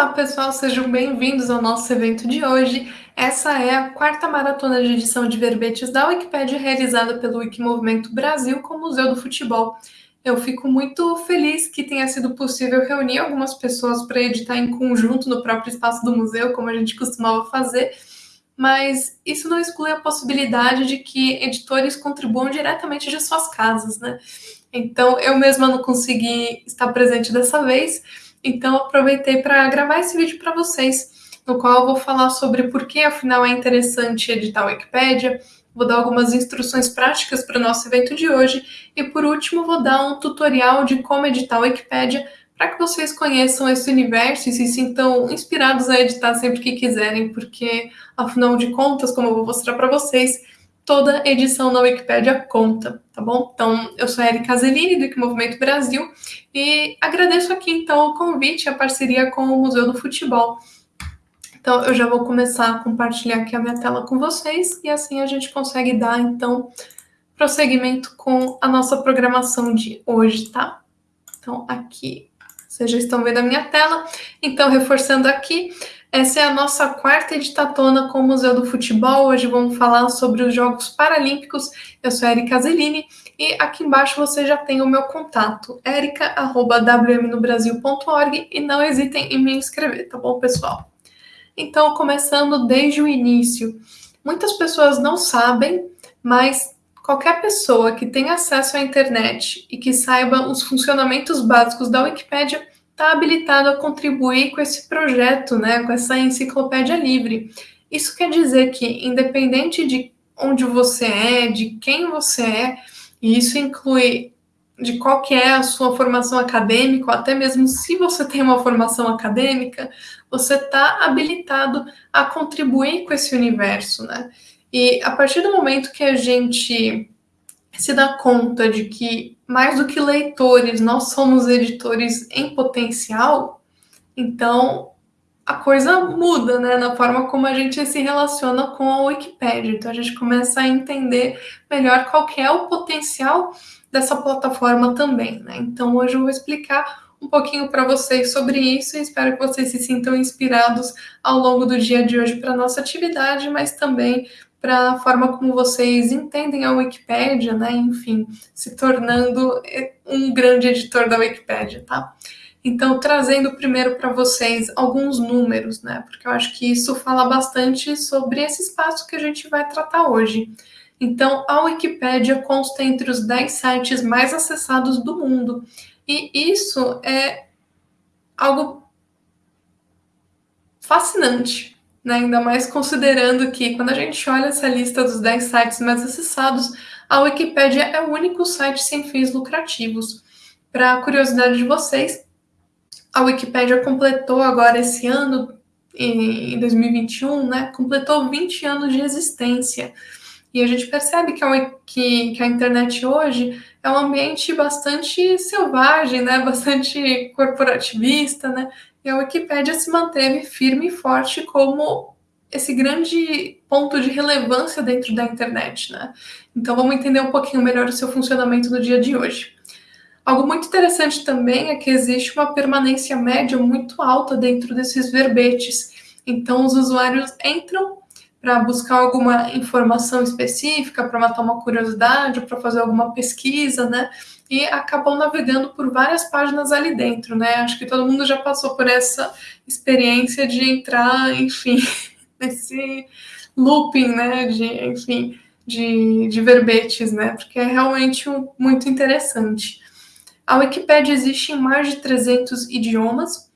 Olá, pessoal, sejam bem-vindos ao nosso evento de hoje. Essa é a quarta maratona de edição de verbetes da Wikipédia realizada pelo Wikimovimento Brasil com o Museu do Futebol. Eu fico muito feliz que tenha sido possível reunir algumas pessoas para editar em conjunto no próprio espaço do museu, como a gente costumava fazer, mas isso não exclui a possibilidade de que editores contribuam diretamente de suas casas, né? Então, eu mesma não consegui estar presente dessa vez, então aproveitei para gravar esse vídeo para vocês, no qual eu vou falar sobre por que, afinal, é interessante editar a Wikipédia, vou dar algumas instruções práticas para o nosso evento de hoje, e por último, vou dar um tutorial de como editar a Wikipédia para que vocês conheçam esse universo e se sintam inspirados a editar sempre que quiserem, porque, afinal de contas, como eu vou mostrar para vocês, toda edição na Wikipédia conta, tá bom? Então, eu sou a Erika Zelini, do Movimento Brasil, e agradeço aqui, então, o convite a parceria com o Museu do Futebol. Então, eu já vou começar a compartilhar aqui a minha tela com vocês, e assim a gente consegue dar, então, prosseguimento com a nossa programação de hoje, tá? Então, aqui vocês já estão vendo a minha tela. Então, reforçando aqui, essa é a nossa quarta editatona com o Museu do Futebol. Hoje vamos falar sobre os Jogos Paralímpicos. Eu sou Erika Zelini e aqui embaixo você já tem o meu contato, erica.wmnobrasil.org e não hesitem em me inscrever, tá bom, pessoal? Então, começando desde o início. Muitas pessoas não sabem, mas Qualquer pessoa que tenha acesso à internet e que saiba os funcionamentos básicos da Wikipédia está habilitado a contribuir com esse projeto, né, com essa enciclopédia livre. Isso quer dizer que, independente de onde você é, de quem você é, e isso inclui de qual que é a sua formação acadêmica, ou até mesmo se você tem uma formação acadêmica, você está habilitado a contribuir com esse universo, né? E a partir do momento que a gente se dá conta de que, mais do que leitores, nós somos editores em potencial, então a coisa muda, né, na forma como a gente se relaciona com a Wikipédia. Então a gente começa a entender melhor qual é o potencial dessa plataforma também, né? Então hoje eu vou explicar um pouquinho para vocês sobre isso e espero que vocês se sintam inspirados ao longo do dia de hoje para nossa atividade, mas também para a forma como vocês entendem a Wikipédia, né? Enfim, se tornando um grande editor da Wikipédia, tá? Então, trazendo primeiro para vocês alguns números, né? Porque eu acho que isso fala bastante sobre esse espaço que a gente vai tratar hoje. Então, a Wikipédia consta entre os 10 sites mais acessados do mundo. E isso é algo fascinante, né? Ainda mais considerando que quando a gente olha essa lista dos 10 sites mais acessados, a Wikipédia é o único site sem fins lucrativos. Para curiosidade de vocês, a Wikipédia completou agora esse ano, em 2021, né? Completou 20 anos de existência. E a gente percebe que a, que, que a internet hoje é um ambiente bastante selvagem, né? Bastante corporativista, né? E a Wikipédia se manteve firme e forte como esse grande ponto de relevância dentro da internet, né? Então vamos entender um pouquinho melhor o seu funcionamento no dia de hoje. Algo muito interessante também é que existe uma permanência média muito alta dentro desses verbetes. Então os usuários entram para buscar alguma informação específica, para matar uma curiosidade, para fazer alguma pesquisa, né? E acabam navegando por várias páginas ali dentro, né? Acho que todo mundo já passou por essa experiência de entrar, enfim, nesse looping, né? De, enfim, de, de verbetes, né? Porque é realmente um, muito interessante. A Wikipédia existe em mais de 300 idiomas,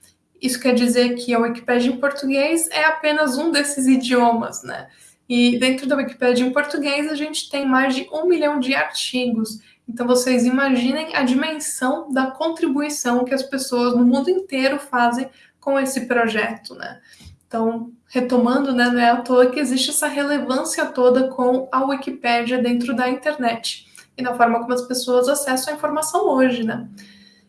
isso quer dizer que a Wikipédia em português é apenas um desses idiomas, né? E dentro da Wikipédia em português a gente tem mais de um milhão de artigos. Então vocês imaginem a dimensão da contribuição que as pessoas no mundo inteiro fazem com esse projeto, né? Então, retomando, né, não é à toa que existe essa relevância toda com a Wikipédia dentro da internet e na forma como as pessoas acessam a informação hoje, né?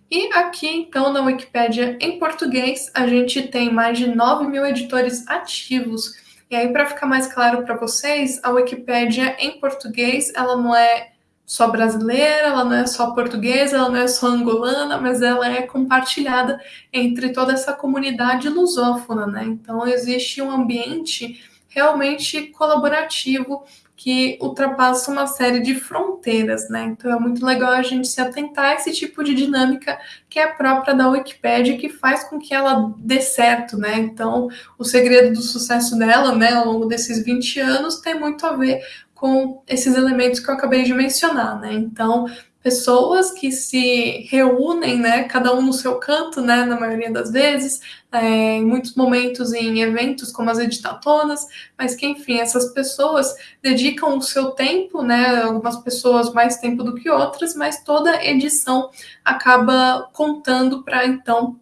E aqui, então, na Wikipédia em português, a gente tem mais de 9 mil editores ativos. E aí, para ficar mais claro para vocês, a Wikipédia em português, ela não é só brasileira, ela não é só portuguesa, ela não é só angolana, mas ela é compartilhada entre toda essa comunidade lusófona, né? Então existe um ambiente realmente colaborativo que ultrapassa uma série de fronteiras, né? Então é muito legal a gente se atentar a esse tipo de dinâmica que é própria da Wikipédia, que faz com que ela dê certo, né? Então, o segredo do sucesso dela, né, ao longo desses 20 anos, tem muito a ver com esses elementos que eu acabei de mencionar, né? Então, pessoas que se reúnem, né, cada um no seu canto, né, na maioria das vezes, é, em muitos momentos em eventos como as editatonas, mas que, enfim, essas pessoas dedicam o seu tempo, né, algumas pessoas mais tempo do que outras, mas toda edição acaba contando para, então,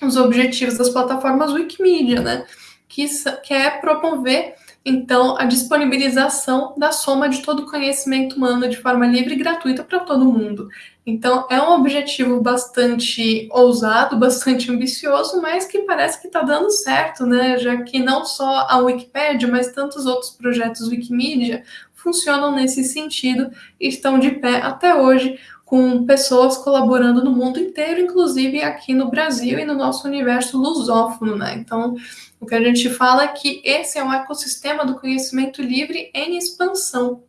os objetivos das plataformas Wikimedia, né, que, que é promover então, a disponibilização da soma de todo o conhecimento humano de forma livre e gratuita para todo mundo. Então, é um objetivo bastante ousado, bastante ambicioso, mas que parece que está dando certo, né? Já que não só a Wikipédia, mas tantos outros projetos Wikimedia funcionam nesse sentido e estão de pé até hoje, com pessoas colaborando no mundo inteiro, inclusive aqui no Brasil e no nosso universo lusófono, né? Então, o que a gente fala é que esse é um ecossistema do conhecimento livre em expansão.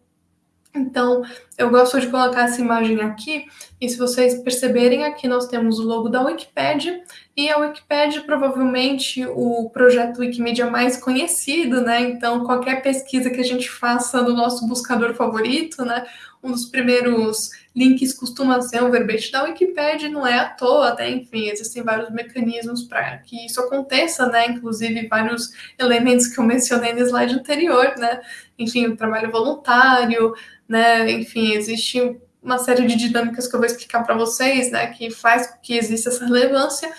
Então, eu gosto de colocar essa imagem aqui, e se vocês perceberem, aqui nós temos o logo da Wikipedia, e a Wikipedia provavelmente o projeto Wikimedia mais conhecido, né? Então, qualquer pesquisa que a gente faça no nosso buscador favorito, né? Um dos primeiros links costuma ser o verbete da Wikipedia, não é à toa, até enfim, existem vários mecanismos para que isso aconteça, né? Inclusive vários elementos que eu mencionei no slide anterior, né? Enfim, o trabalho voluntário, né? Enfim, existe uma série de dinâmicas que eu vou explicar para vocês, né? Que faz com que exista essa relevância,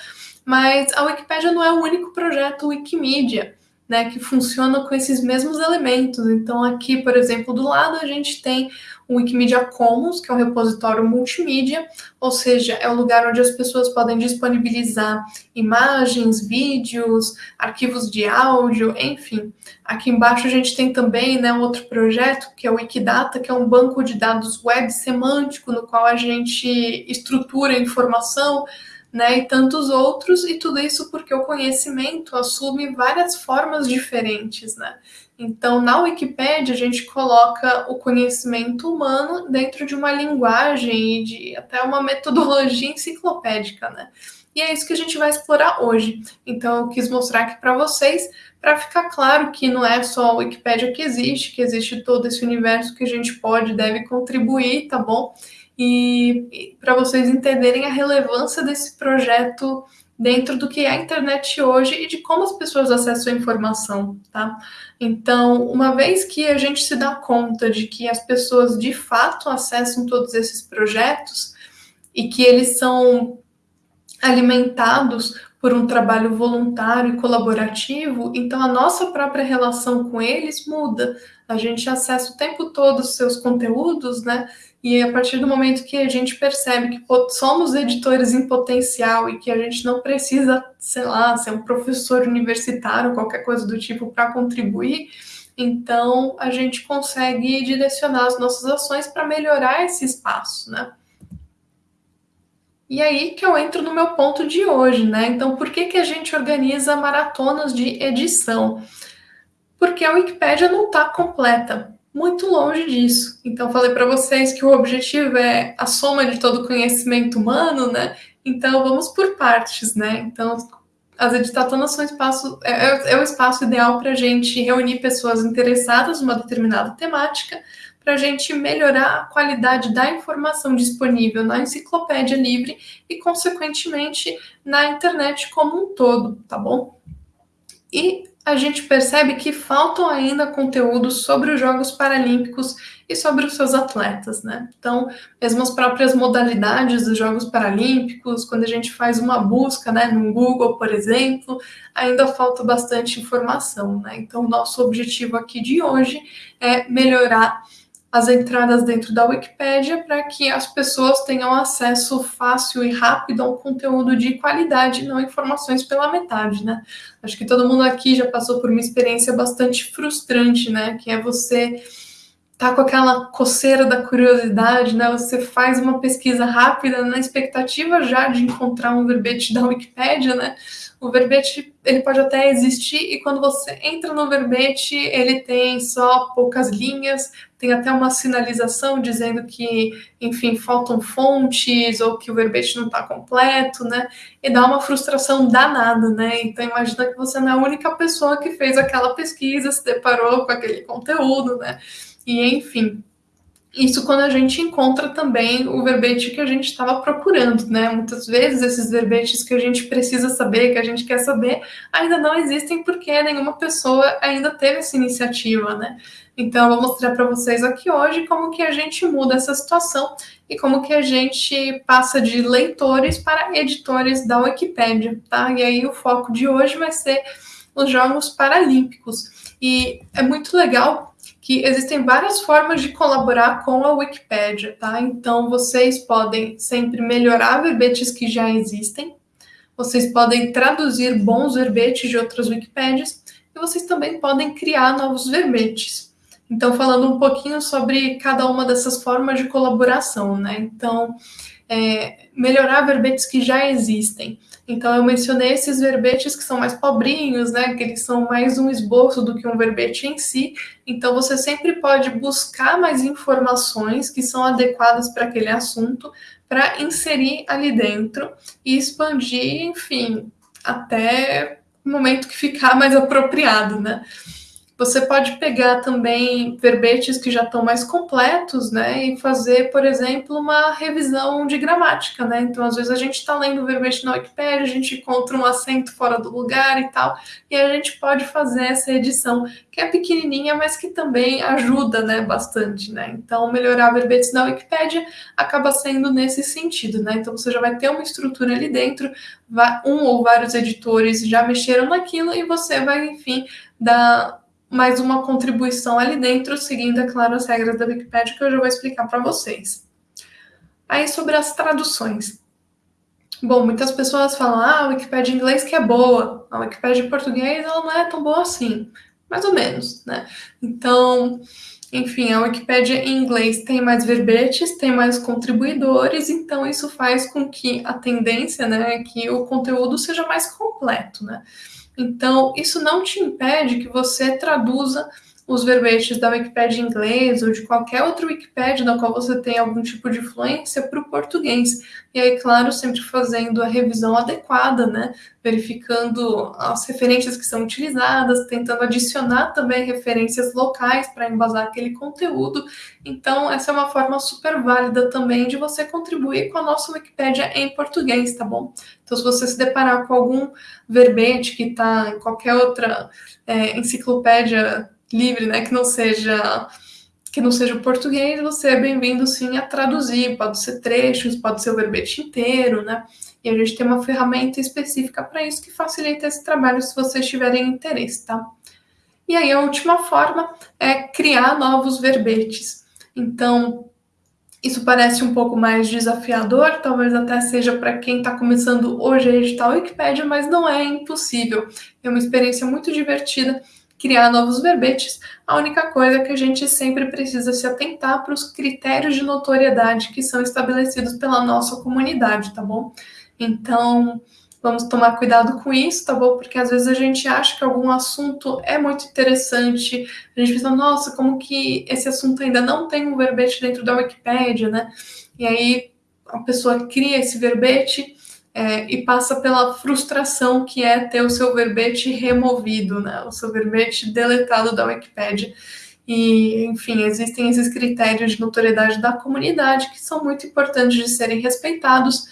mas a Wikipedia não é o único projeto Wikimedia né, que funciona com esses mesmos elementos. Então, aqui, por exemplo, do lado a gente tem o Wikimedia Commons, que é um repositório multimídia, ou seja, é o lugar onde as pessoas podem disponibilizar imagens, vídeos, arquivos de áudio, enfim. Aqui embaixo a gente tem também né, outro projeto, que é o Wikidata, que é um banco de dados web semântico, no qual a gente estrutura informação né, e tantos outros, e tudo isso porque o conhecimento assume várias formas diferentes, né? Então, na Wikipédia, a gente coloca o conhecimento humano dentro de uma linguagem e de até uma metodologia enciclopédica, né? E é isso que a gente vai explorar hoje. Então, eu quis mostrar aqui para vocês, para ficar claro que não é só a Wikipédia que existe, que existe todo esse universo que a gente pode e deve contribuir, tá bom? e, e para vocês entenderem a relevância desse projeto dentro do que é a internet hoje e de como as pessoas acessam a informação, tá? Então, uma vez que a gente se dá conta de que as pessoas de fato acessam todos esses projetos e que eles são alimentados por um trabalho voluntário e colaborativo, então a nossa própria relação com eles muda. A gente acessa o tempo todo os seus conteúdos, né? E a partir do momento que a gente percebe que somos editores em potencial e que a gente não precisa, sei lá, ser um professor universitário, qualquer coisa do tipo, para contribuir, então a gente consegue direcionar as nossas ações para melhorar esse espaço, né? E aí que eu entro no meu ponto de hoje, né? Então, por que, que a gente organiza maratonas de edição? Porque a Wikipédia não está completa muito longe disso. Então, falei para vocês que o objetivo é a soma de todo o conhecimento humano, né? Então, vamos por partes, né? Então, as editatonas são espaço, é, é, é o espaço ideal para a gente reunir pessoas interessadas numa determinada temática, para a gente melhorar a qualidade da informação disponível na enciclopédia livre e, consequentemente, na internet como um todo, tá bom? E a gente percebe que faltam ainda conteúdos sobre os Jogos Paralímpicos e sobre os seus atletas, né? Então, mesmo as próprias modalidades dos Jogos Paralímpicos, quando a gente faz uma busca, né, no Google, por exemplo, ainda falta bastante informação, né? Então, nosso objetivo aqui de hoje é melhorar as entradas dentro da Wikipédia para que as pessoas tenham acesso fácil e rápido a um conteúdo de qualidade, não informações pela metade, né? Acho que todo mundo aqui já passou por uma experiência bastante frustrante, né? Que é você tá com aquela coceira da curiosidade, né? Você faz uma pesquisa rápida na expectativa já de encontrar um verbete da Wikipédia, né? O verbete ele pode até existir e quando você entra no verbete ele tem só poucas linhas, tem até uma sinalização dizendo que, enfim, faltam fontes ou que o verbete não está completo, né? E dá uma frustração danada, né? Então imagina que você não é a única pessoa que fez aquela pesquisa, se deparou com aquele conteúdo, né? E enfim, isso quando a gente encontra também o verbete que a gente estava procurando, né? Muitas vezes esses verbetes que a gente precisa saber, que a gente quer saber, ainda não existem porque nenhuma pessoa ainda teve essa iniciativa, né? Então, eu vou mostrar para vocês aqui hoje como que a gente muda essa situação e como que a gente passa de leitores para editores da Wikipédia, tá? E aí o foco de hoje vai ser os Jogos Paralímpicos. E é muito legal que existem várias formas de colaborar com a Wikipédia, tá? Então, vocês podem sempre melhorar verbetes que já existem, vocês podem traduzir bons verbetes de outras Wikipédias, e vocês também podem criar novos verbetes. Então, falando um pouquinho sobre cada uma dessas formas de colaboração, né? Então, é, melhorar verbetes que já existem. Então, eu mencionei esses verbetes que são mais pobrinhos, né? Que eles são mais um esboço do que um verbete em si. Então, você sempre pode buscar mais informações que são adequadas para aquele assunto, para inserir ali dentro e expandir, enfim, até o momento que ficar mais apropriado, né? Você pode pegar também verbetes que já estão mais completos, né, e fazer, por exemplo, uma revisão de gramática, né? Então, às vezes a gente está lendo o verbete na Wikipedia, a gente encontra um acento fora do lugar e tal, e a gente pode fazer essa edição, que é pequenininha, mas que também ajuda, né, bastante, né? Então, melhorar verbetes na Wikipedia acaba sendo nesse sentido, né? Então, você já vai ter uma estrutura ali dentro, um ou vários editores já mexeram naquilo e você vai, enfim, dar mais uma contribuição ali dentro, seguindo, é claro, as regras da Wikipedia que eu já vou explicar para vocês. Aí sobre as traduções. Bom, muitas pessoas falam, ah, a Wikipedia em inglês que é boa, a Wikipedia em português ela não é tão boa assim, mais ou menos, né? Então, enfim, a Wikipedia em inglês tem mais verbetes, tem mais contribuidores, então isso faz com que a tendência, né, é que o conteúdo seja mais completo, né? Então, isso não te impede que você traduza os verbetes da Wikipédia em inglês ou de qualquer outra Wikipédia na qual você tem algum tipo de influência para o português. E aí, claro, sempre fazendo a revisão adequada, né? Verificando as referências que são utilizadas, tentando adicionar também referências locais para embasar aquele conteúdo. Então, essa é uma forma super válida também de você contribuir com a nossa Wikipédia em português, tá bom? Então, se você se deparar com algum verbete que está em qualquer outra é, enciclopédia livre, né, que não seja que não seja o português, você é bem-vindo sim a traduzir, pode ser trechos, pode ser o verbete inteiro, né? E a gente tem uma ferramenta específica para isso que facilita esse trabalho se vocês tiverem interesse, tá? E aí a última forma é criar novos verbetes. Então, isso parece um pouco mais desafiador, talvez até seja para quem está começando hoje a editar o Wikipedia, mas não é impossível. É uma experiência muito divertida criar novos verbetes, a única coisa é que a gente sempre precisa se atentar para os critérios de notoriedade que são estabelecidos pela nossa comunidade, tá bom? Então, vamos tomar cuidado com isso, tá bom? Porque às vezes a gente acha que algum assunto é muito interessante, a gente pensa, nossa, como que esse assunto ainda não tem um verbete dentro da Wikipédia, né? E aí a pessoa cria esse verbete é, e passa pela frustração que é ter o seu verbete removido, né? O seu verbete deletado da Wikipédia. E, enfim, existem esses critérios de notoriedade da comunidade que são muito importantes de serem respeitados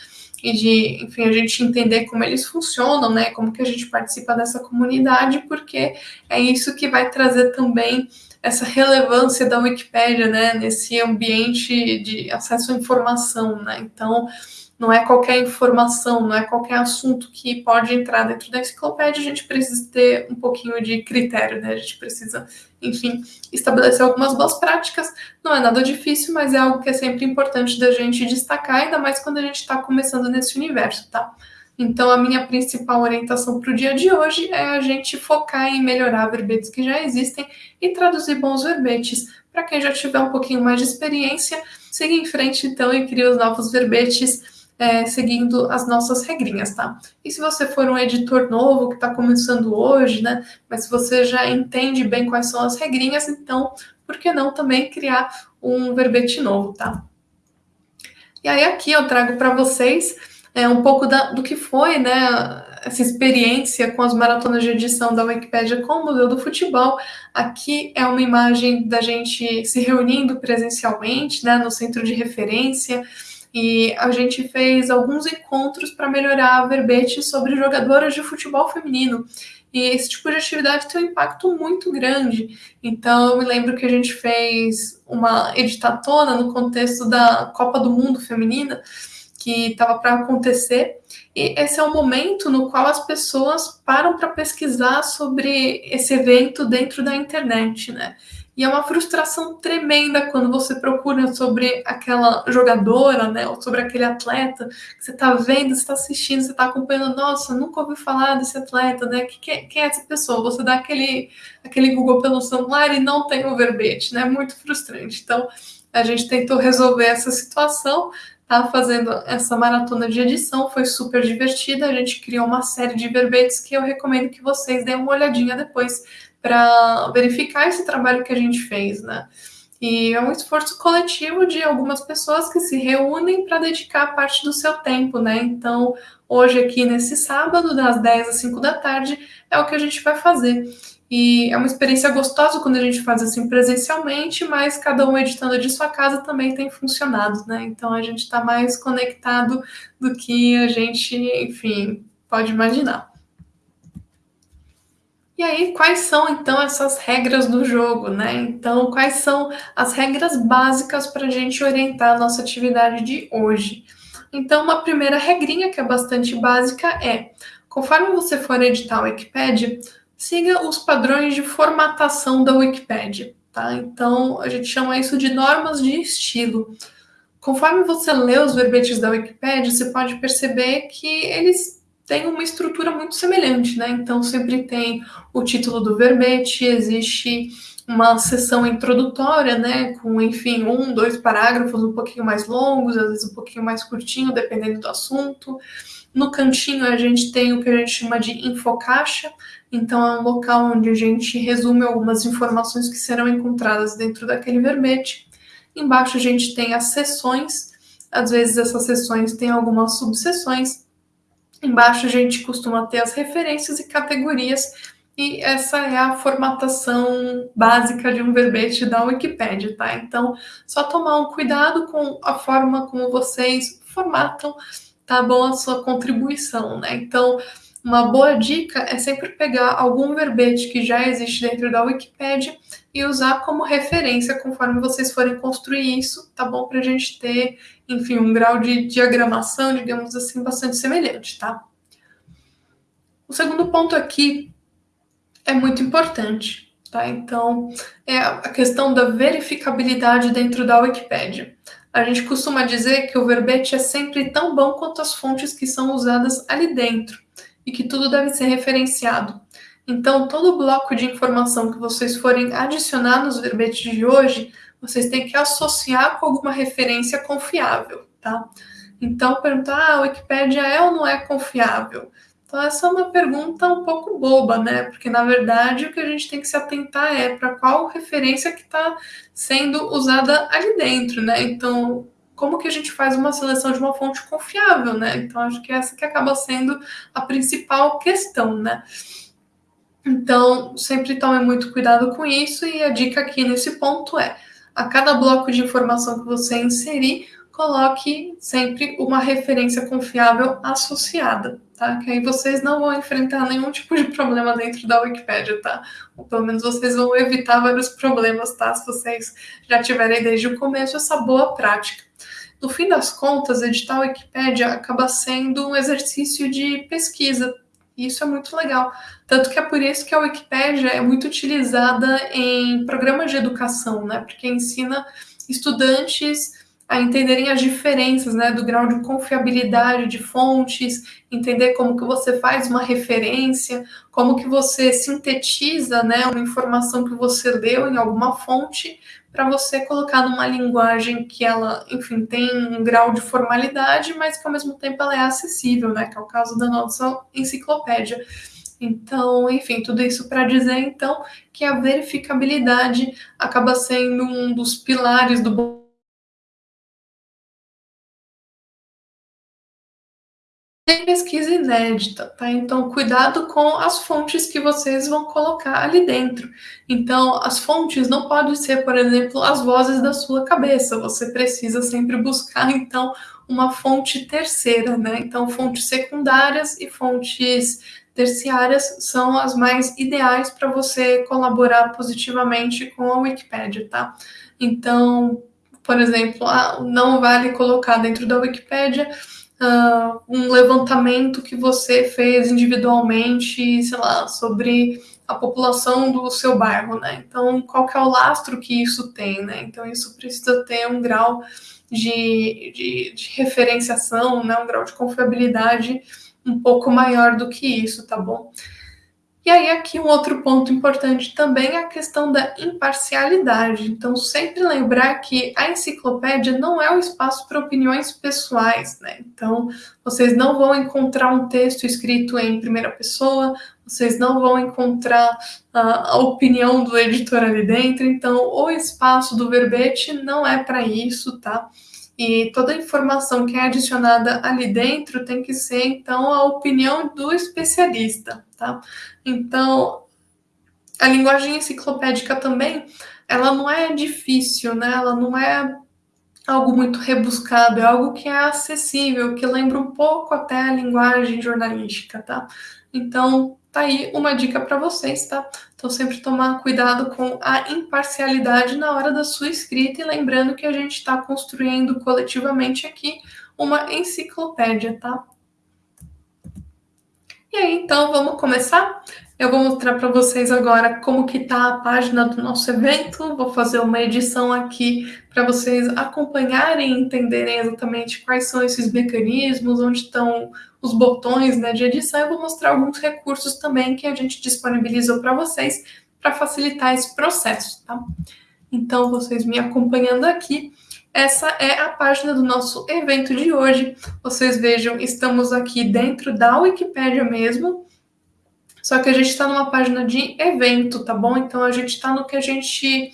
e de, enfim, a gente entender como eles funcionam, né? Como que a gente participa dessa comunidade, porque é isso que vai trazer também essa relevância da Wikipédia, né? Nesse ambiente de acesso à informação, né? Então, não é qualquer informação, não é qualquer assunto que pode entrar dentro da enciclopédia, a gente precisa ter um pouquinho de critério, né? A gente precisa, enfim, estabelecer algumas boas práticas. Não é nada difícil, mas é algo que é sempre importante da gente destacar, ainda mais quando a gente está começando nesse universo, tá? Então, a minha principal orientação para o dia de hoje é a gente focar em melhorar verbetes que já existem e traduzir bons verbetes para quem já tiver um pouquinho mais de experiência, siga em frente então e crie os novos verbetes é, seguindo as nossas regrinhas, tá? E se você for um editor novo que está começando hoje, né? Mas se você já entende bem quais são as regrinhas, então por que não também criar um verbete novo, tá? E aí aqui eu trago para vocês é, um pouco da, do que foi, né, essa experiência com as maratonas de edição da Wikipédia com o Museu do Futebol. Aqui é uma imagem da gente se reunindo presencialmente, né, no centro de referência, e a gente fez alguns encontros para melhorar verbete sobre jogadoras de futebol feminino. E esse tipo de atividade tem um impacto muito grande. Então, eu me lembro que a gente fez uma editatona no contexto da Copa do Mundo Feminina, que estava para acontecer. E esse é o momento no qual as pessoas param para pesquisar sobre esse evento dentro da internet, né? E é uma frustração tremenda quando você procura sobre aquela jogadora, né, ou sobre aquele atleta que você está vendo, você está assistindo, você está acompanhando. Nossa, nunca ouvi falar desse atleta, né? Quem, quem é essa pessoa? Você dá aquele, aquele Google pelo celular e não tem o verbete, né? Muito frustrante. Então, a gente tentou resolver essa situação tá fazendo essa maratona de edição, foi super divertida. A gente criou uma série de verbetes que eu recomendo que vocês deem uma olhadinha depois para verificar esse trabalho que a gente fez, né? E é um esforço coletivo de algumas pessoas que se reúnem para dedicar parte do seu tempo, né? Então, hoje aqui nesse sábado, das 10 às 5 da tarde, é o que a gente vai fazer. E é uma experiência gostosa quando a gente faz assim presencialmente, mas cada um editando de sua casa também tem funcionado, né? Então a gente está mais conectado do que a gente, enfim, pode imaginar. E aí, quais são então essas regras do jogo, né? Então, quais são as regras básicas para a gente orientar a nossa atividade de hoje? Então, uma primeira regrinha que é bastante básica é: conforme você for editar o Wikipedia, siga os padrões de formatação da Wikipedia, tá? Então, a gente chama isso de normas de estilo. Conforme você lê os verbetes da Wikipedia, você pode perceber que eles têm uma estrutura muito semelhante, né? Então, sempre tem o título do verbete, existe uma sessão introdutória, né, com, enfim, um, dois parágrafos um pouquinho mais longos, às vezes um pouquinho mais curtinho, dependendo do assunto. No cantinho a gente tem o que a gente chama de infocaixa, então é um local onde a gente resume algumas informações que serão encontradas dentro daquele verbete. Embaixo a gente tem as seções, às vezes essas seções têm algumas subseções. Embaixo a gente costuma ter as referências e categorias, e essa é a formatação básica de um verbete da Wikipedia, tá? Então, só tomar um cuidado com a forma como vocês formatam tá bom a sua contribuição, né? Então, uma boa dica é sempre pegar algum verbete que já existe dentro da Wikipedia e usar como referência conforme vocês forem construir isso, tá bom? Para a gente ter, enfim, um grau de diagramação, digamos assim, bastante semelhante, tá? O segundo ponto aqui é muito importante, tá? Então, é a questão da verificabilidade dentro da Wikipedia. A gente costuma dizer que o verbete é sempre tão bom quanto as fontes que são usadas ali dentro e que tudo deve ser referenciado. Então, todo bloco de informação que vocês forem adicionar nos verbetes de hoje, vocês têm que associar com alguma referência confiável, tá? Então, perguntar, ah, a Wikipédia é ou não é confiável? Então, essa é uma pergunta um pouco boba, né? Porque, na verdade, o que a gente tem que se atentar é para qual referência que está sendo usada ali dentro, né? Então, como que a gente faz uma seleção de uma fonte confiável, né? Então, acho que essa que acaba sendo a principal questão, né? Então, sempre tome muito cuidado com isso e a dica aqui nesse ponto é, a cada bloco de informação que você inserir, coloque sempre uma referência confiável associada, tá? Que aí vocês não vão enfrentar nenhum tipo de problema dentro da Wikipédia, tá? Ou pelo menos vocês vão evitar vários problemas, tá? Se vocês já tiverem desde o começo essa boa prática. No fim das contas, editar a Wikipédia acaba sendo um exercício de pesquisa, e isso é muito legal. Tanto que é por isso que a Wikipédia é muito utilizada em programas de educação, né? Porque ensina estudantes a entenderem as diferenças, né, do grau de confiabilidade de fontes, entender como que você faz uma referência, como que você sintetiza, né, uma informação que você leu em alguma fonte para você colocar numa linguagem que ela, enfim, tem um grau de formalidade, mas que ao mesmo tempo ela é acessível, né, que é o caso da nossa enciclopédia. Então, enfim, tudo isso para dizer então que a verificabilidade acaba sendo um dos pilares do tem pesquisa inédita, tá? Então, cuidado com as fontes que vocês vão colocar ali dentro. Então, as fontes não podem ser, por exemplo, as vozes da sua cabeça. Você precisa sempre buscar, então, uma fonte terceira, né? Então, fontes secundárias e fontes terciárias são as mais ideais para você colaborar positivamente com a Wikipédia, tá? Então, por exemplo, ah, não vale colocar dentro da Wikipédia uh, um levantamento que você fez individualmente, sei lá, sobre a população do seu bairro, né? Então, qual que é o lastro que isso tem, né? Então, isso precisa ter um grau de, de, de referenciação, né? Um grau de confiabilidade um pouco maior do que isso, tá bom? E aí, aqui um outro ponto importante também é a questão da imparcialidade. Então, sempre lembrar que a enciclopédia não é um espaço para opiniões pessoais, né? Então, vocês não vão encontrar um texto escrito em primeira pessoa, vocês não vão encontrar uh, a opinião do editor ali dentro. Então, o espaço do verbete não é para isso, tá? E toda a informação que é adicionada ali dentro tem que ser, então, a opinião do especialista, tá? Então, a linguagem enciclopédica também, ela não é difícil, né? Ela não é algo muito rebuscado, é algo que é acessível, que lembra um pouco até a linguagem jornalística, tá? Então, tá aí uma dica para vocês, tá? Então, sempre tomar cuidado com a imparcialidade na hora da sua escrita e lembrando que a gente está construindo coletivamente aqui uma enciclopédia, tá? E aí, então, vamos começar? Eu vou mostrar para vocês agora como que tá a página do nosso evento. Vou fazer uma edição aqui para vocês acompanharem e entenderem exatamente quais são esses mecanismos, onde estão os botões né, de edição. Eu vou mostrar alguns recursos também que a gente disponibilizou para vocês para facilitar esse processo, tá? Então, vocês me acompanhando aqui, essa é a página do nosso evento de hoje. Vocês vejam, estamos aqui dentro da Wikipédia mesmo, só que a gente está numa página de evento, tá bom? Então a gente está no que a gente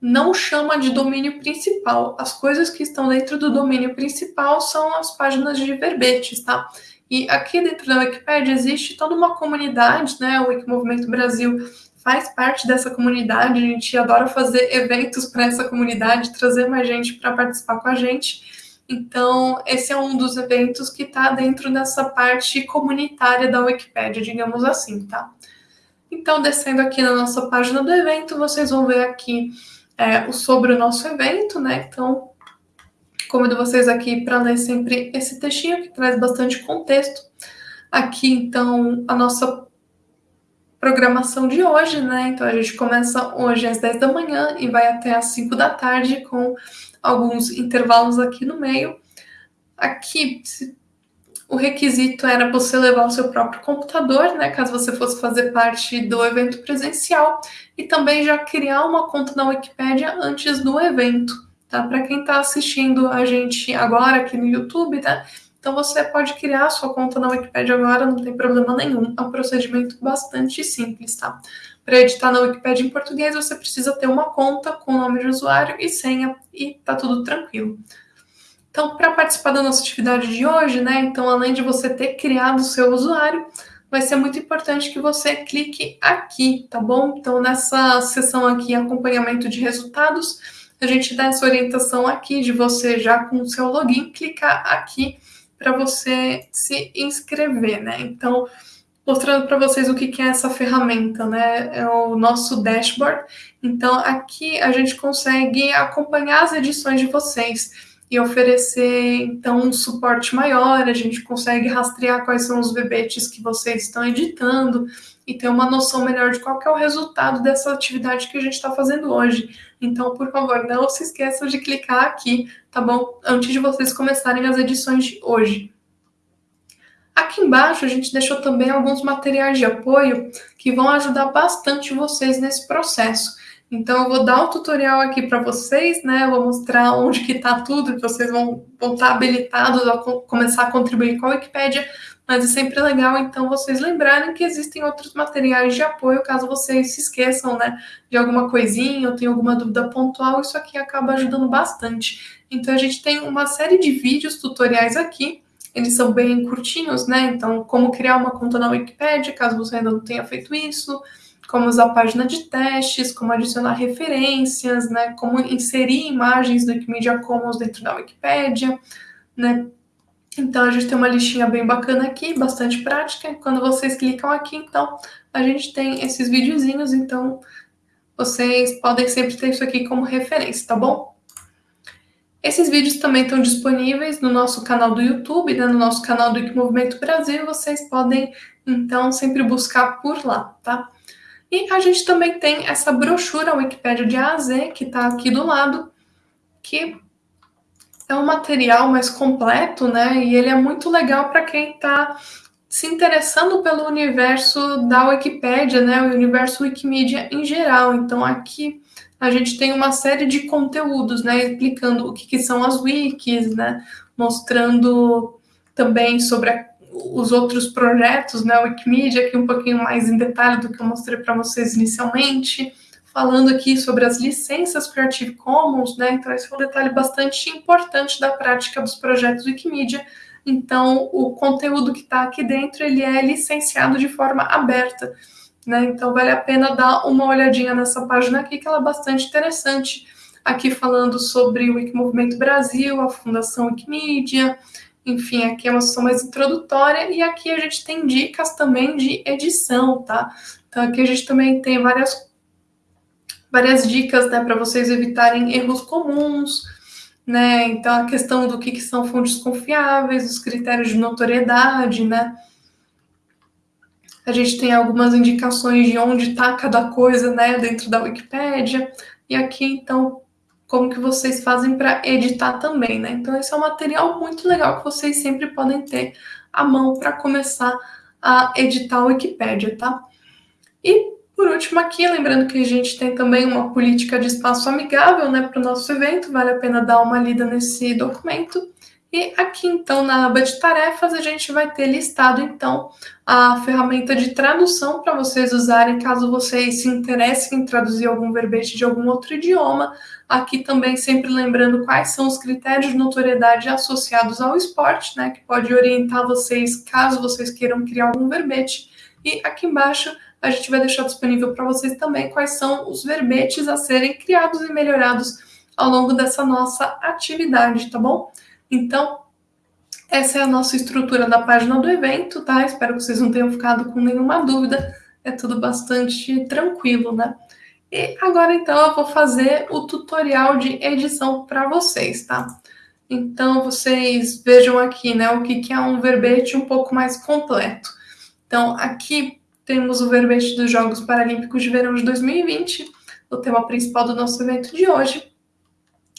não chama de domínio principal. As coisas que estão dentro do domínio principal são as páginas de verbetes, tá? E aqui dentro da Wikipedia existe toda uma comunidade, né? O Wikimovimento Brasil faz parte dessa comunidade, a gente adora fazer eventos para essa comunidade, trazer mais gente para participar com a gente. Então, esse é um dos eventos que está dentro dessa parte comunitária da Wikipédia, digamos assim, tá? Então, descendo aqui na nossa página do evento, vocês vão ver aqui é, sobre o nosso evento, né? Então, convido vocês aqui para ler sempre esse textinho que traz bastante contexto. Aqui, então, a nossa programação de hoje, né? Então, a gente começa hoje às 10 da manhã e vai até às 5 da tarde com alguns intervalos aqui no meio. Aqui, o requisito era você levar o seu próprio computador, né, caso você fosse fazer parte do evento presencial, e também já criar uma conta na Wikipédia antes do evento, tá? Para quem está assistindo a gente agora aqui no YouTube, tá? Então você pode criar sua conta na Wikipédia agora, não tem problema nenhum. É um procedimento bastante simples, tá? Para editar na Wikipedia em português, você precisa ter uma conta com nome de usuário e senha e tá tudo tranquilo. Então, para participar da nossa atividade de hoje, né? Então, além de você ter criado o seu usuário, vai ser muito importante que você clique aqui, tá bom? Então, nessa seção aqui, acompanhamento de resultados, a gente dá essa orientação aqui de você já com o seu login clicar aqui para você se inscrever, né? Então, mostrando para vocês o que, é essa ferramenta, né? É o nosso dashboard. Então, aqui a gente consegue acompanhar as edições de vocês. e oferecer então um suporte maior, a gente consegue rastrear quais são os verbetes que vocês estão editando e ter uma noção melhor de qual é o resultado dessa atividade que a gente está fazendo hoje. Então, por favor, não se esqueçam de clicar aqui, tá bom? Antes de vocês começarem as edições de hoje. Aqui embaixo a gente deixou também alguns materiais de apoio que vão ajudar bastante vocês nesse processo. Então eu vou dar um tutorial aqui para vocês, né? Eu vou mostrar onde que está tudo, que vocês vão, estar tá habilitados a começar a contribuir com a Wikipédia, mas é sempre legal então vocês lembrarem que existem outros materiais de apoio caso vocês se esqueçam, né, de alguma coisinha ou tenham alguma dúvida pontual, isso aqui acaba ajudando bastante. Então a gente tem uma série de vídeos tutoriais aqui eles são bem curtinhos, né? Então, como criar uma conta na Wikipedia, caso você ainda não tenha feito isso, como usar página de testes, como adicionar referências, né? Como inserir imagens do Wikimedia Commons dentro da Wikipedia, né? Então, a gente tem uma listinha bem bacana aqui, bastante prática. Quando vocês clicam aqui, então, a gente tem esses videozinhos, então, vocês podem sempre ter isso aqui como referência, tá bom? Esses vídeos também estão disponíveis no nosso canal do YouTube, né, no nosso canal do Movimento Brasil, vocês podem, então, sempre buscar por lá, tá? E a gente também tem essa brochura Wikipédia de A a Z, que está aqui do lado, que é um material mais completo, né? E ele é muito legal para quem está se interessando pelo universo da Wikipédia, né? O universo Wikimedia em geral. Então, aqui a gente tem uma série de conteúdos, né, explicando o que, que são as wikis, né, mostrando também sobre a, os outros projetos, né, Wikimedia, aqui um pouquinho mais em detalhe do que eu mostrei para vocês inicialmente, falando aqui sobre as licenças Creative Commons, né, então esse é um detalhe bastante importante da prática dos projetos Wikimedia, então o conteúdo que está aqui dentro, ele é licenciado de forma aberta, né? Então vale a pena dar uma olhadinha nessa página aqui, que ela é bastante interessante. Aqui falando sobre o Wikimovimento Brasil, a Fundação Wikimedia, enfim, aqui é uma sessão mais introdutória e aqui a gente tem dicas também de edição, tá? Então aqui a gente também tem várias, várias dicas, né, para vocês evitarem erros comuns, né? Então a questão do que, que são fontes confiáveis, os critérios de notoriedade, né? A gente tem algumas indicações de onde está cada coisa, né, dentro da Wikipédia. E aqui, então, como que vocês fazem para editar também, né? Então, esse é um material muito legal que vocês sempre podem ter à mão para começar a editar a Wikipédia, tá? E, por último, aqui, lembrando que a gente tem também uma política de espaço amigável, né, para o nosso evento, vale a pena dar uma lida nesse documento. E aqui, então, na aba de tarefas, a gente vai ter listado, então, a ferramenta de tradução para vocês usarem caso vocês se interessem em traduzir algum verbete de algum outro idioma. Aqui também sempre lembrando quais são os critérios de notoriedade associados ao esporte, né, que pode orientar vocês caso vocês queiram criar algum verbete. E aqui embaixo a gente vai deixar disponível para vocês também quais são os verbetes a serem criados e melhorados ao longo dessa nossa atividade, tá bom? Então, essa é a nossa estrutura da página do evento, tá? Espero que vocês não tenham ficado com nenhuma dúvida. É tudo bastante tranquilo, né? E agora, então, eu vou fazer o tutorial de edição para vocês, tá? Então, vocês vejam aqui, né, o que, que é um verbete um pouco mais completo. Então, aqui temos o verbete dos Jogos Paralímpicos de Verão de 2020, o tema principal do nosso evento de hoje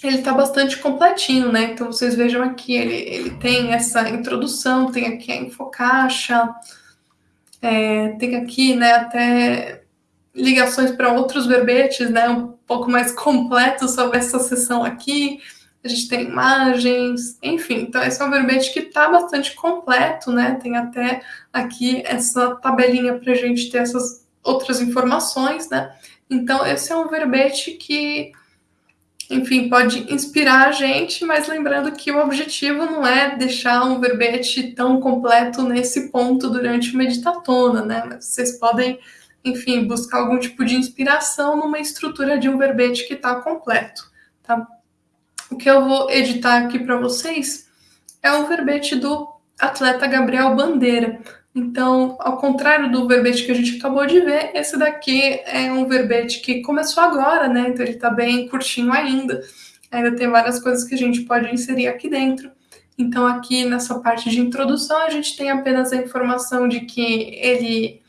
ele está bastante completinho, né? Então vocês vejam aqui, ele, ele tem essa introdução, tem aqui a infocaixa, é, tem aqui, né, até ligações para outros verbetes, né, um pouco mais completos sobre essa sessão aqui. A gente tem imagens, enfim. Então esse é um verbete que está bastante completo, né? Tem até aqui essa tabelinha para a gente ter essas outras informações, né? Então esse é um verbete que enfim, pode inspirar a gente, mas lembrando que o objetivo não é deixar um verbete tão completo nesse ponto durante uma meditatona, né? Mas vocês podem, enfim, buscar algum tipo de inspiração numa estrutura de um verbete que está completo, tá? O que eu vou editar aqui para vocês é o verbete do atleta Gabriel Bandeira. Então, ao contrário do verbete que a gente acabou de ver, esse daqui é um verbete que começou agora, né? Então ele está bem curtinho ainda. ainda tem várias coisas que a gente pode inserir aqui dentro. Então, aqui nessa parte de introdução, a gente tem apenas a informação de que ele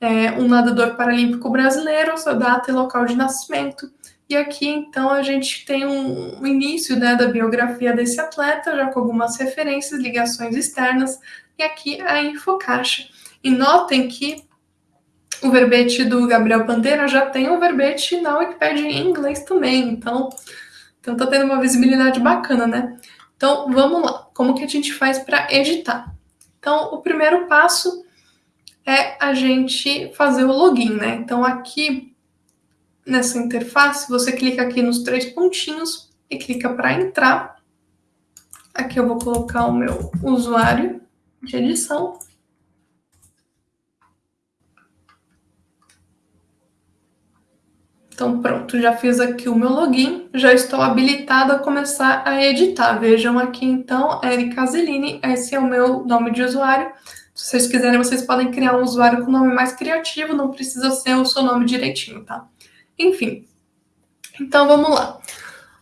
é um nadador paralímpico brasileiro, sua data e local de nascimento. E aqui, então, a gente tem um, um início né, da biografia desse atleta, já com algumas referências, ligações externas, e aqui a infocaixa. E notem que o verbete do Gabriel Pantera já tem o verbete na Wikipedia em inglês também, então, então tá tendo uma visibilidade bacana, né? Então, vamos lá. Como que a gente faz para editar? Então, o primeiro passo é a gente fazer o login, né? Então, aqui nessa interface, você clica aqui nos três pontinhos e clica para entrar. Aqui eu vou colocar o meu usuário de edição. Então, pronto, já fiz aqui o meu login, já estou habilitada a começar a editar. Vejam aqui, então, Erika Zelini, esse é o meu nome de usuário. Se vocês quiserem, vocês podem criar um usuário com nome mais criativo, não precisa ser o seu nome direitinho, tá? Enfim, então vamos lá.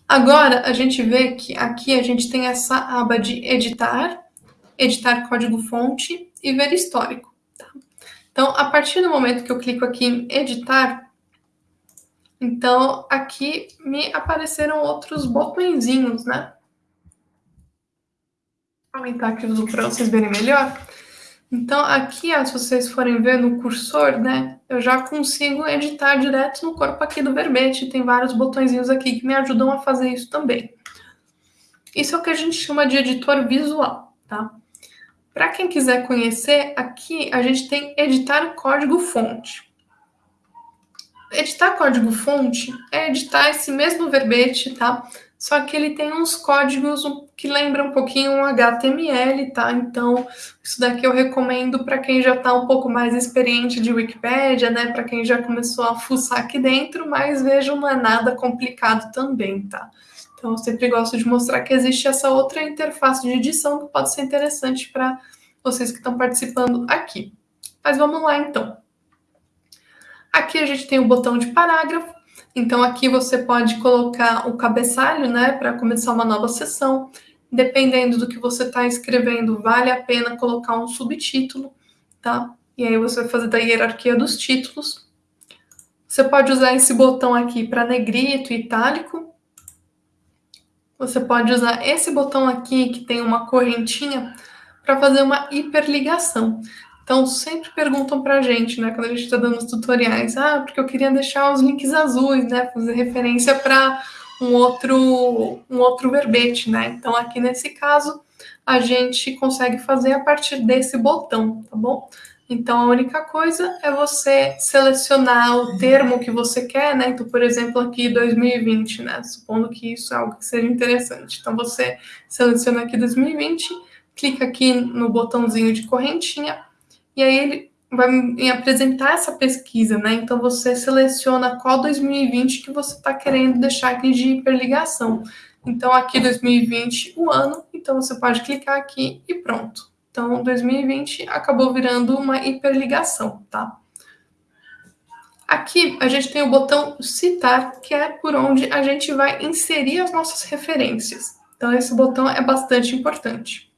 Agora, a gente vê que aqui a gente tem essa aba de editar, editar código-fonte e ver histórico. Tá? Então, a partir do momento que eu clico aqui em editar, então, aqui me apareceram outros botõezinhos, né? Vou aumentar aqui o zoom para vocês verem melhor. Então, aqui, se vocês forem ver no cursor, né, eu já consigo editar direto no corpo aqui do verbete. Tem vários botõezinhos aqui que me ajudam a fazer isso também. Isso é o que a gente chama de editor visual, tá? Para quem quiser conhecer, aqui a gente tem editar código fonte editar código-fonte é editar esse mesmo verbete, tá? Só que ele tem uns códigos que lembram um pouquinho um HTML, tá? Então, isso daqui eu recomendo para quem já está um pouco mais experiente de Wikipédia, né? Para quem já começou a fuçar aqui dentro, mas vejam, não é nada complicado também, tá? Então, eu sempre gosto de mostrar que existe essa outra interface de edição que pode ser interessante para vocês que estão participando aqui. Mas vamos lá, então. Aqui a gente tem o botão de parágrafo, então aqui você pode colocar o cabeçalho, né, para começar uma nova sessão. Dependendo do que você está escrevendo, vale a pena colocar um subtítulo, tá? E aí você vai fazer da hierarquia dos títulos. Você pode usar esse botão aqui para negrito e itálico. Você pode usar esse botão aqui, que tem uma correntinha, para fazer uma hiperligação. Então, sempre perguntam pra gente, né, quando a gente está dando os tutoriais, ah, porque eu queria deixar os links azuis, né, fazer referência para um outro, um outro verbete, né? Então, aqui nesse caso, a gente consegue fazer a partir desse botão, tá bom? Então, a única coisa é você selecionar o termo que você quer, né? Então, por exemplo, aqui 2020, né? Supondo que isso é algo que seja interessante. Então, você seleciona aqui 2020, clica aqui no botãozinho de correntinha, e aí ele vai me apresentar essa pesquisa, né? Então você seleciona qual 2020 que você está querendo deixar aqui de hiperligação. Então aqui 2020 o ano, então você pode clicar aqui e pronto. Então 2020 acabou virando uma hiperligação, tá? Aqui a gente tem o botão citar, que é por onde a gente vai inserir as nossas referências. Então esse botão é bastante importante.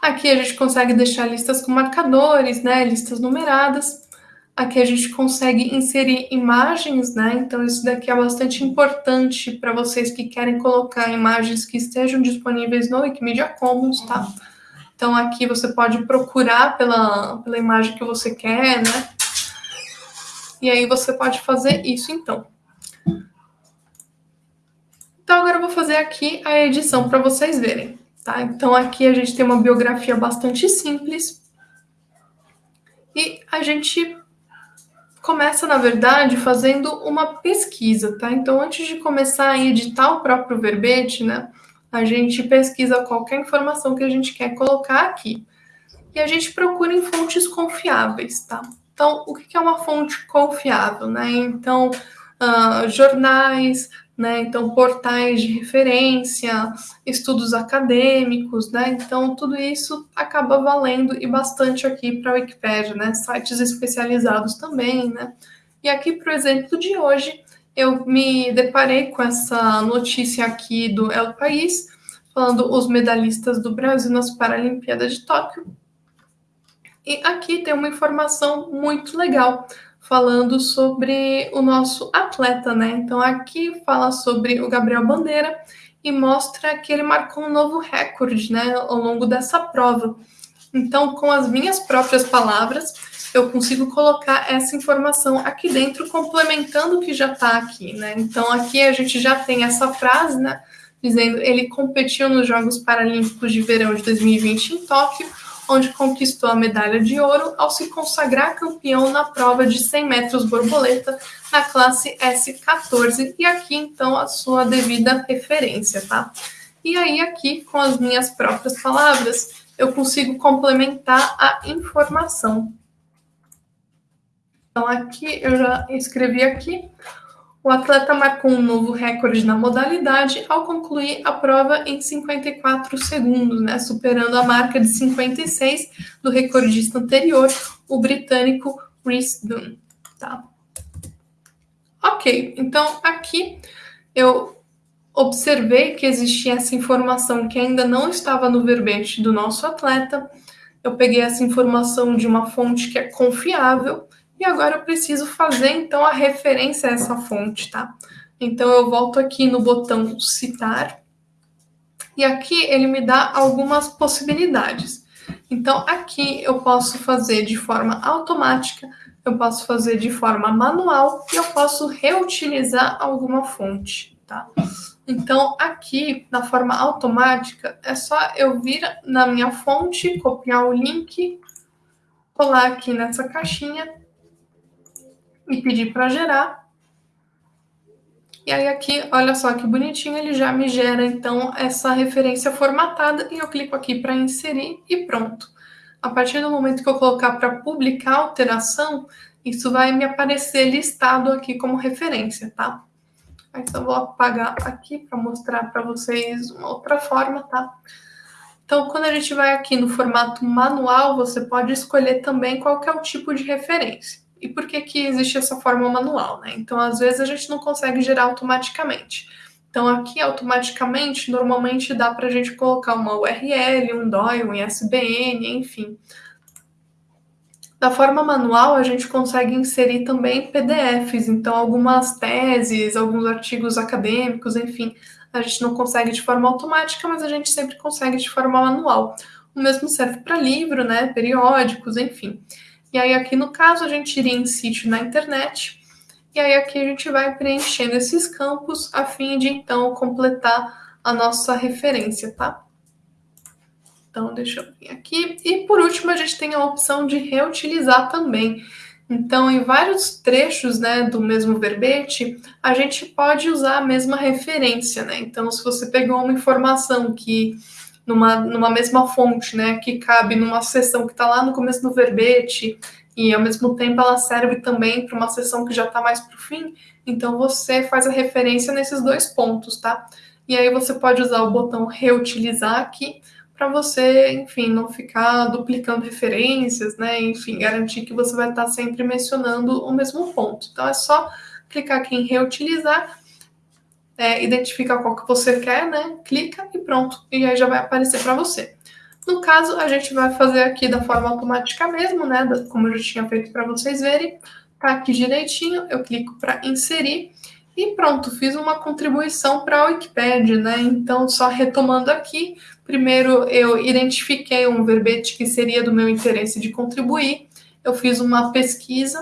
Aqui a gente consegue deixar listas com marcadores, né, listas numeradas. Aqui a gente consegue inserir imagens, né? Então isso daqui é bastante importante para vocês que querem colocar imagens que estejam disponíveis no Wikimedia Commons, tá? Então aqui você pode procurar pela, pela imagem que você quer, né? E aí você pode fazer isso então. Então agora eu vou fazer aqui a edição para vocês verem. Tá? Então aqui a gente tem uma biografia bastante simples e a gente começa, na verdade, fazendo uma pesquisa, tá? Então antes de começar a editar o próprio verbete, né, a gente pesquisa qualquer informação que a gente quer colocar aqui. E a gente procura em fontes confiáveis, tá? Então, o que é uma fonte confiável, né? Então, uh, jornais, né? Então, portais de referência, estudos acadêmicos, né? Então, tudo isso acaba valendo e bastante aqui para a Wikipédia, né? Sites especializados também, né? E aqui, o exemplo de hoje, eu me deparei com essa notícia aqui do El País, falando os medalhistas do Brasil nas Paralimpíadas de Tóquio. E aqui tem uma informação muito legal falando sobre o nosso atleta, né? Então aqui fala sobre o Gabriel Bandeira e mostra que ele marcou um novo recorde, né, ao longo dessa prova. Então, com as minhas próprias palavras, eu consigo colocar essa informação aqui dentro, complementando o que já está aqui, né? Então, aqui a gente já tem essa frase, né? Dizendo ele competiu nos Jogos Paralímpicos de Verão de 2020 em Tóquio, onde conquistou a medalha de ouro ao se consagrar campeão na prova de 100 metros borboleta na classe S14. E aqui, então, a sua devida referência, tá? E aí, aqui, com as minhas próprias palavras, eu consigo complementar a informação. Então, aqui eu já escrevi aqui. O atleta marcou um novo recorde na modalidade ao concluir a prova em 54 segundos, né, superando a marca de 56 do recordista anterior, o britânico Rhys Dunn. Tá? Ok, então aqui eu observei que existia essa informação que ainda não estava no verbete do nosso atleta. Eu peguei essa informação de uma fonte que é confiável e agora eu preciso fazer então a referência a essa fonte, tá? Então eu volto aqui no botão citar e aqui ele me dá algumas possibilidades. Então aqui eu posso fazer de forma automática, eu posso fazer de forma manual e eu posso reutilizar alguma fonte, tá? Então, aqui, na forma automática, é só eu vir na minha fonte, copiar o link, colar aqui nessa caixinha e pedir para gerar. E aí aqui, olha só que bonitinho, ele já me gera então essa referência formatada e eu clico aqui para inserir e pronto. A partir do momento que eu colocar para publicar a alteração, isso vai me aparecer listado aqui como referência, tá? Então, vou apagar aqui para mostrar para vocês uma outra forma, tá? Então, quando a gente vai aqui no formato manual, você pode escolher também qual é o tipo de referência. E por que, que existe essa forma manual, né? Então, às vezes, a gente não consegue gerar automaticamente. Então, aqui, automaticamente, normalmente dá para a gente colocar uma URL, um DOI, um ISBN, enfim. Da forma manual, a gente consegue inserir também PDFs, então algumas teses, alguns artigos acadêmicos, enfim, a gente não consegue de forma automática, mas a gente sempre consegue de forma manual. O mesmo serve para livro, né, periódicos, enfim. E aí aqui no caso a gente iria em sítio na internet, e aí aqui a gente vai preenchendo esses campos a fim de então completar a nossa referência, tá? Então, deixa eu vir aqui. E por último, a gente tem a opção de reutilizar também. Então, em vários trechos né, do mesmo verbete, a gente pode usar a mesma referência. Né? Então, se você pegou uma informação que numa, numa mesma fonte, né, que cabe numa seção que está lá no começo do verbete, e ao mesmo tempo ela serve também para uma seção que já está mais para o fim, então você faz a referência nesses dois pontos, tá? E aí você pode usar o botão reutilizar aqui para você, enfim, não ficar duplicando referências, né? Enfim, garantir que você vai estar sempre mencionando o mesmo ponto. Então é só clicar aqui em reutilizar, é, identificar qual que você quer, né? Clica e pronto, e aí já vai aparecer para você. No caso, a gente vai fazer aqui da forma automática mesmo, né? Como eu já tinha feito para vocês verem. Tá aqui direitinho, eu clico para inserir e pronto, fiz uma contribuição para a Wikipedia, né? Então, só retomando aqui, primeiro eu identifiquei um verbete que seria do meu interesse de contribuir, eu fiz uma pesquisa,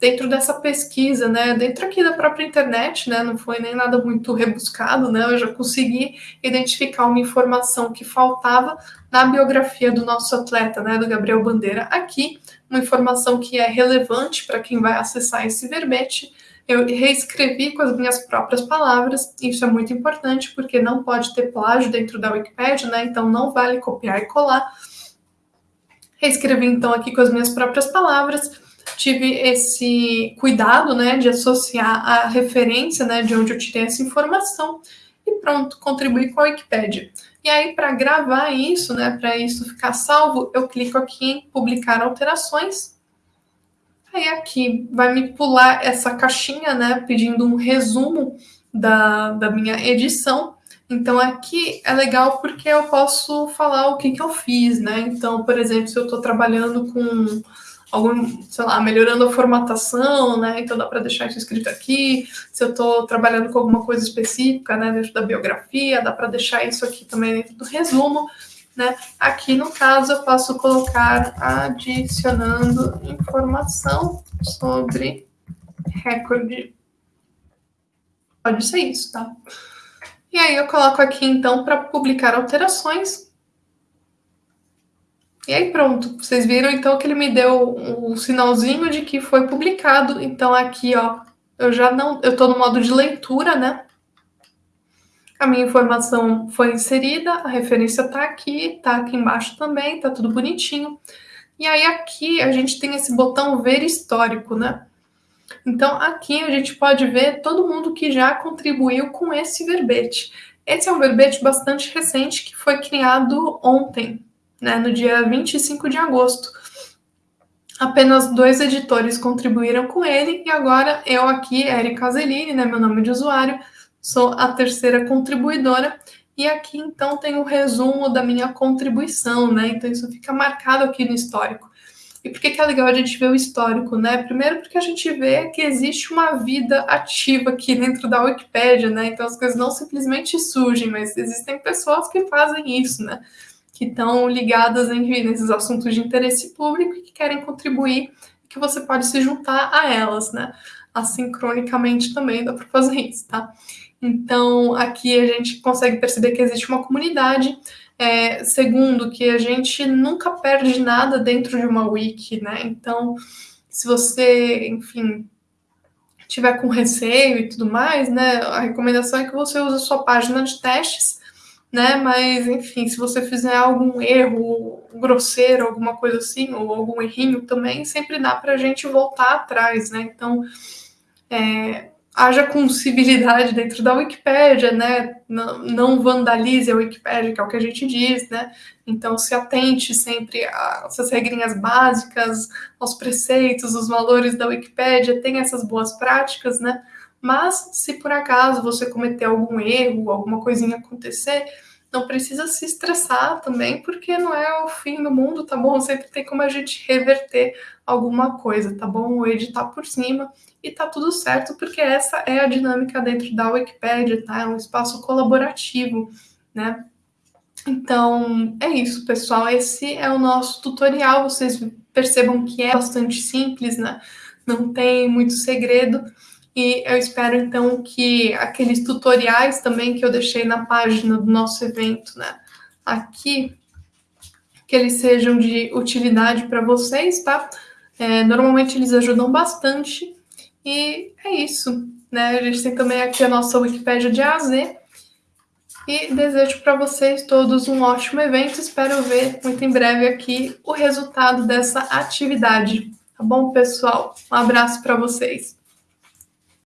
dentro dessa pesquisa, né, dentro aqui da própria internet, né, não foi nem nada muito rebuscado, né, eu já consegui identificar uma informação que faltava na biografia do nosso atleta, né, do Gabriel Bandeira, aqui, uma informação que é relevante para quem vai acessar esse verbete, eu reescrevi com as minhas próprias palavras, isso é muito importante porque não pode ter plágio dentro da Wikipedia, né? Então não vale copiar e colar. Reescrevi então aqui com as minhas próprias palavras, tive esse cuidado, né, de associar a referência, né, de onde eu tirei essa informação e pronto, contribuí com a Wikipedia. E aí para gravar isso, né, para isso ficar salvo, eu clico aqui em publicar alterações Aí aqui vai me pular essa caixinha, né, pedindo um resumo da, da minha edição. Então aqui é legal porque eu posso falar o que, que eu fiz, né? Então, por exemplo, se eu estou trabalhando com algum, sei lá, melhorando a formatação, né? Então dá para deixar isso escrito aqui. Se eu estou trabalhando com alguma coisa específica, né, dentro da biografia, dá para deixar isso aqui também dentro do resumo, né? Aqui no caso eu posso colocar adicionando informação sobre recorde. Pode ser isso, tá? E aí eu coloco aqui então para publicar alterações e aí pronto, vocês viram então que ele me deu um sinalzinho de que foi publicado. Então aqui, ó, eu já não, eu tô no modo de leitura, né? A minha informação foi inserida, a referência tá aqui, tá aqui embaixo também, tá tudo bonitinho. E aí aqui a gente tem esse botão ver histórico, né? Então aqui a gente pode ver todo mundo que já contribuiu com esse verbete. Esse é um verbete bastante recente que foi criado ontem, né, no dia 25 de agosto. Apenas dois editores contribuíram com ele e agora eu aqui, Erika Azeline, né, meu nome de usuário, sou a terceira contribuidora e aqui então tem o resumo da minha contribuição, né? Então isso fica marcado aqui no histórico. E por que, que é legal a gente ver o histórico, né? Primeiro porque a gente vê que existe uma vida ativa aqui dentro da Wikipédia, né? Então as coisas não simplesmente surgem, mas existem pessoas que fazem isso, né? Que estão ligadas enfim, nesses assuntos de interesse público e que querem contribuir, que você pode se juntar a elas, né? Assincronicamente também dá para fazer isso, tá? Então, aqui a gente consegue perceber que existe uma comunidade. É, segundo, que a gente nunca perde nada dentro de uma wiki, né? Então, se você, enfim, tiver com receio e tudo mais, né? A recomendação é que você use a sua página de testes né? Mas, enfim, se você fizer algum erro grosseiro, alguma coisa assim, ou algum errinho também, sempre dá para a gente voltar atrás, né? Então, é, haja com civilidade dentro da Wikipédia, né? Não, não, vandalize a Wikipédia, que é o que a gente diz, né? Então, se atente sempre às regrinhas básicas, aos preceitos, os valores da Wikipédia, tenha essas boas práticas, né? Mas se por acaso você cometer algum erro, alguma coisinha acontecer, não precisa se estressar também, porque não é o fim do mundo, tá bom? Sempre tem como a gente reverter alguma coisa, tá bom? Ou editar por cima e tá tudo certo, porque essa é a dinâmica dentro da Wikipedia, tá? É um espaço colaborativo, né? Então, é isso, pessoal. Esse é o nosso tutorial. Vocês percebam que é bastante simples, né? Não tem muito segredo. E eu espero então que aqueles tutoriais também que eu deixei na página do nosso evento, né, aqui, que eles sejam de utilidade para vocês, tá? É, normalmente eles ajudam bastante. E é isso, né? A gente tem também aqui a nossa Wikipédia de A a Z. E desejo para vocês todos um ótimo evento. Espero ver muito em breve aqui o resultado dessa atividade. Tá bom, pessoal? Um abraço para vocês.